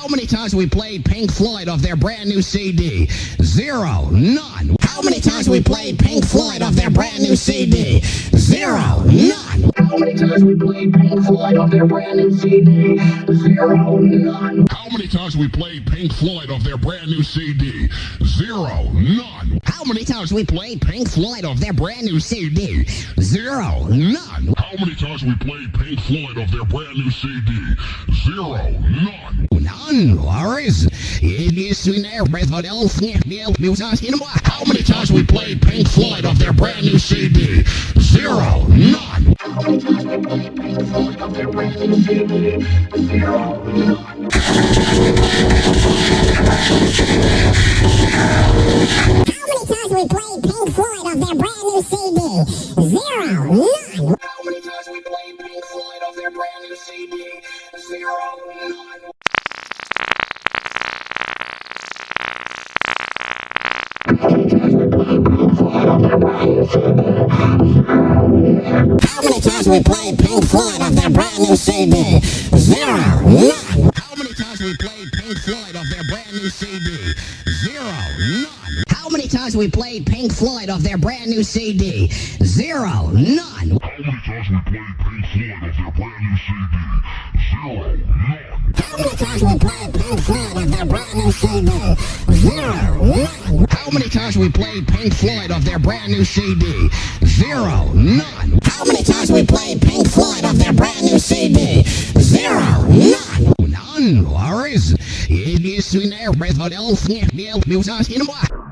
How many times we played Pink Floyd off their brand new CD? Zero. None. How many times we played Pink Floyd off their brand new CD? Zero. None. How many times we played Pink Floyd off their brand new CD? Zero. None. How many times we played Pink Floyd off their brand new CD? Zero. None. How many times we played Pink Floyd off their brand new CD? Zero. None. How many times we played Pink Floyd off their brand new CD? Zero. None. None. Worries. It is in there. How many times we played Pink Floyd off their brand new CD? Zero. None. How many times we played Pink Floyd off their brand new CD? Zero. None. How many times we played Pink Floyd How many times we played Pink Floyd off their brand new CD? Zero. CD? Zero. None. How many times we played Pink Floyd off their brand new CD? Zero. None. How many times we played Pink Floyd off their brand new CD? Zero. None. How many times we played Pink Floyd off their brand new CD? Zero. None. How many times we played Pink Floyd off their brand new CD? Zero. None. How many times we played Pink Floyd None. Worries. It is in there. Philadelphia. Music in How